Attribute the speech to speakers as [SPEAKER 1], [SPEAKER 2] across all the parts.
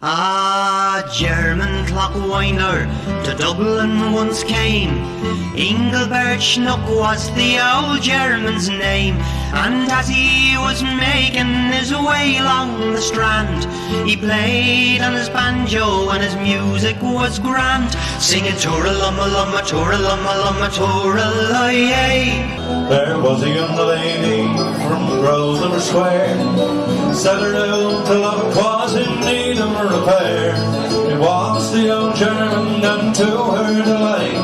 [SPEAKER 1] Ah, German clock winder to Dublin once came. Engelbert Schnuck was the old German's name. And as he was making his way along the strand, he played on his banjo and his music was grand, singing Tooralumma lumma Tooralumma lumma Tooralay.
[SPEAKER 2] There was a young lady from Grosvenor Square, set her to love was in need repair. It was the old German and to her delight,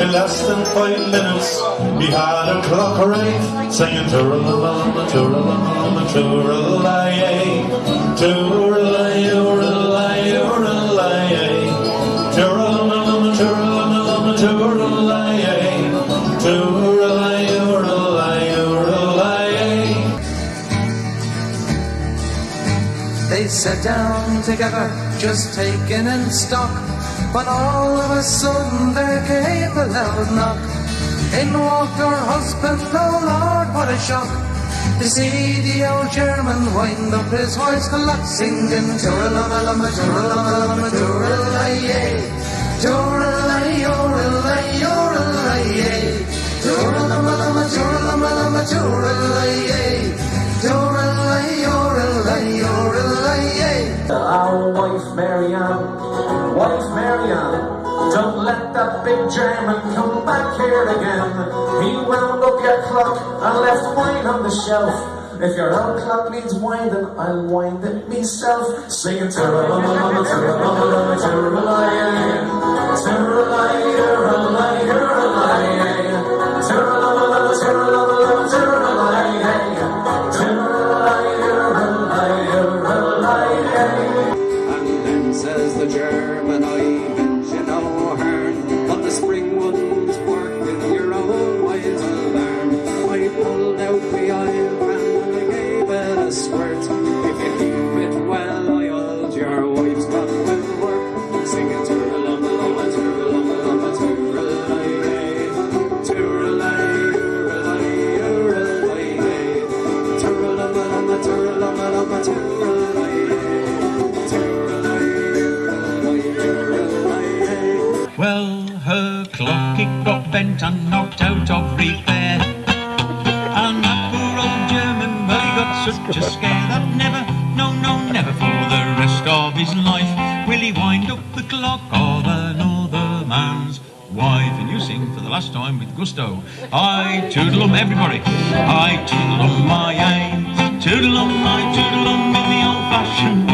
[SPEAKER 2] in less than five minutes he had a clock right, singing Tooralumma Tooralumma Tooralay, Tooralay, Tooralay, Tooralay, Tooralumma Tooralumma Tooralay,
[SPEAKER 3] They sat down together, just taking in stock. But all of a sudden there came a loud knock. In walked her husband, oh Lord, what a shock. To see the old German wind up his voice a lot, singing Tooralama lama Tooralama lama Tooralaye. Tooralay, Tooralay, Tooralaye. Tooralaye.
[SPEAKER 4] Our wife Marianne, wife Marianne, don't let that big German come back here again. He wound up your clock and left wine on the shelf. If your old clock needs winding, I'll wind it myself. Singing Tooralama, Tooralama,
[SPEAKER 5] clock got bent and knocked out of repair. And that poor old German, well, he got such a scare that never, no, no, never for the rest of his life will he wind up the clock of another man's wife. And you sing for the last time with gusto. I toodle 'em, everybody. I toodle 'em my aim. Toodle 'em, I toodle 'em in the old-fashioned way.